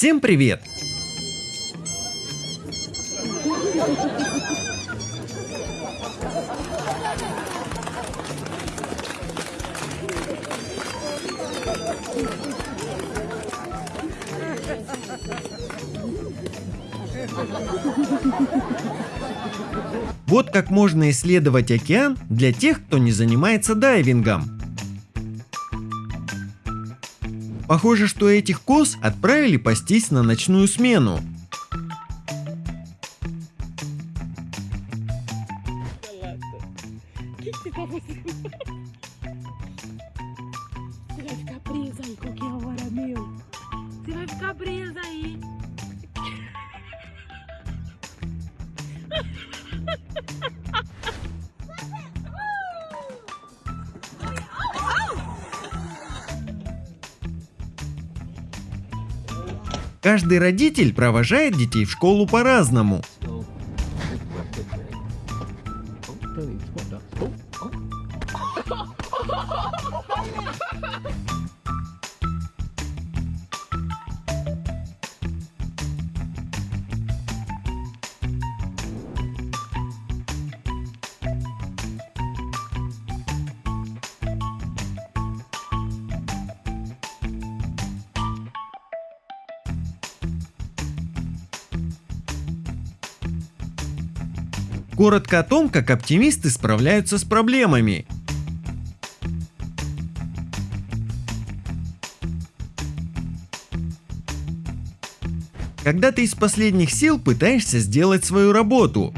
Всем привет! Вот как можно исследовать океан для тех, кто не занимается дайвингом. Похоже, что этих коз отправили пастись на ночную смену. que que você Каждый родитель провожает детей в школу по-разному. Коротко о том, как оптимисты справляются с проблемами. Когда ты из последних сил пытаешься сделать свою работу,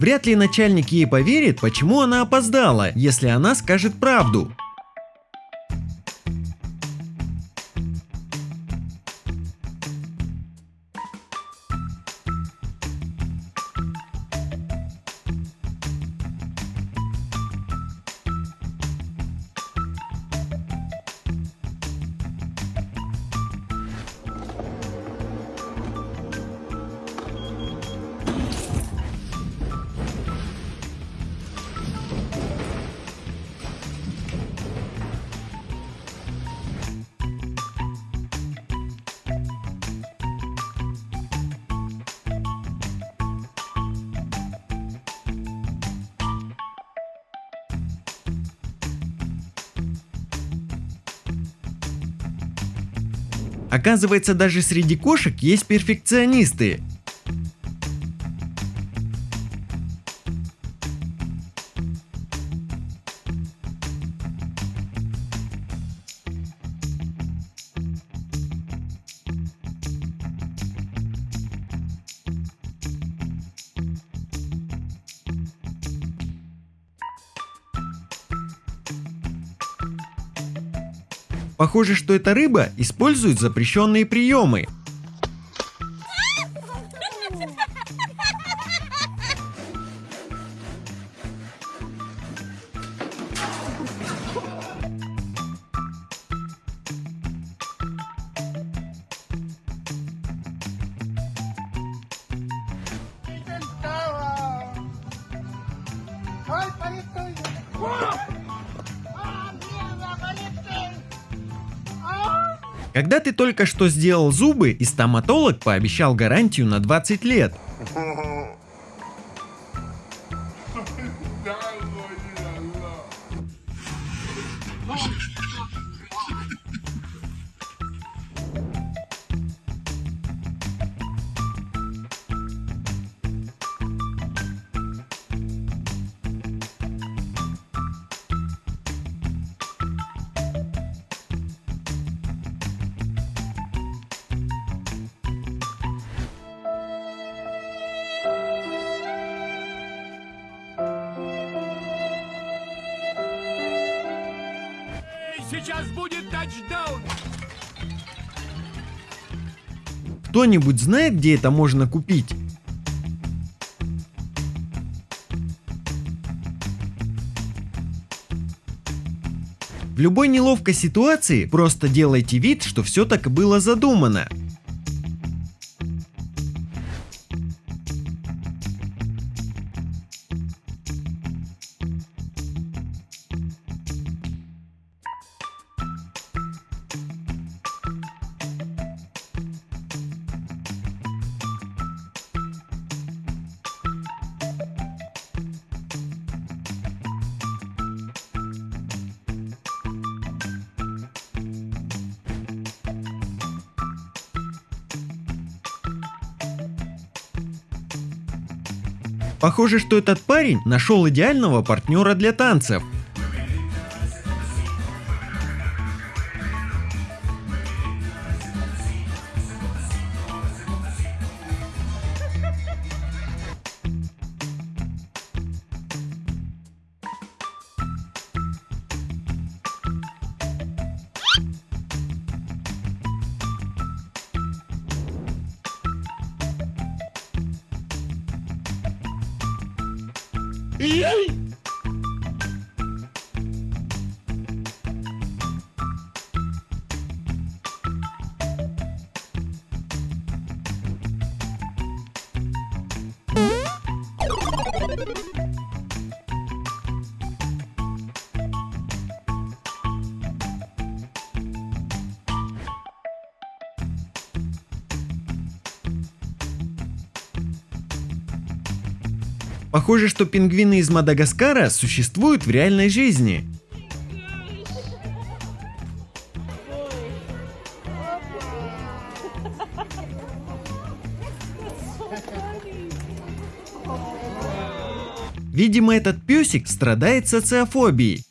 вряд ли начальник ей поверит, почему она опоздала, если она скажет правду. Оказывается, даже среди кошек есть перфекционисты. Похоже, что эта рыба использует запрещенные приемы. Когда ты только что сделал зубы, и стоматолог пообещал гарантию на 20 лет. Сейчас будет тачдаун! Кто-нибудь знает, где это можно купить? В любой неловкой ситуации просто делайте вид, что все так было задумано. Похоже, что этот парень нашел идеального партнера для танцев. Yay! Похоже, что пингвины из Мадагаскара существуют в реальной жизни. Видимо, этот песик страдает социофобией.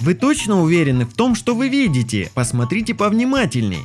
Вы точно уверены в том, что вы видите? Посмотрите повнимательней.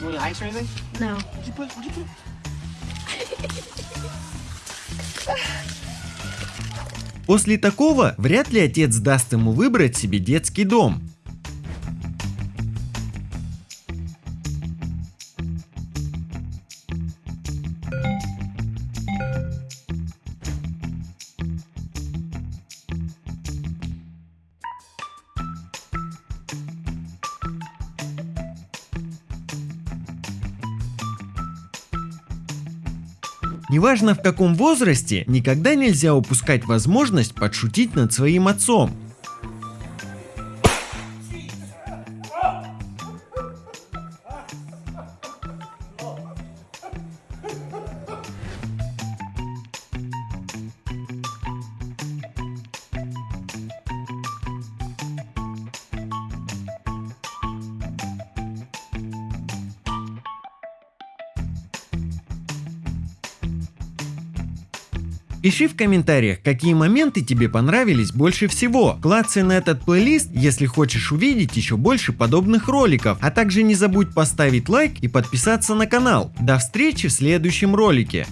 You want ice or anything? No. Where'd you put? Where'd you put? После такого вряд ли отец даст ему выбрать себе детский дом. Неважно в каком возрасте, никогда нельзя упускать возможность подшутить над своим отцом. Пиши в комментариях, какие моменты тебе понравились больше всего. Клацай на этот плейлист, если хочешь увидеть еще больше подобных роликов. А также не забудь поставить лайк и подписаться на канал. До встречи в следующем ролике.